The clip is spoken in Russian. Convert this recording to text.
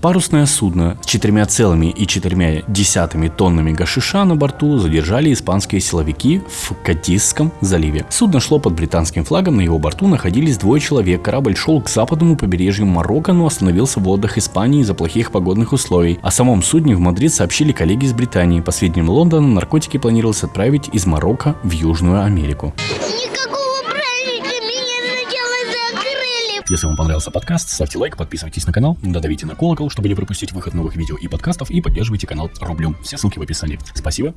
Парусное судно с 4,4 тоннами гашиша на борту задержали испанские силовики в Кадисском заливе. Судно шло под британским флагом, на его борту находились двое человек. Корабль шел к западному побережью Марокко, но остановился в водах Испании из-за плохих погодных условий. О самом судне в Мадрид сообщили коллеги из Британии. По сведениям Лондона, наркотики планировалось отправить из Марокко в Южную Америку. Никакого Если вам понравился подкаст, ставьте лайк, подписывайтесь на канал, додавите на колокол, чтобы не пропустить выход новых видео и подкастов, и поддерживайте канал рублем. Все ссылки в описании. Спасибо.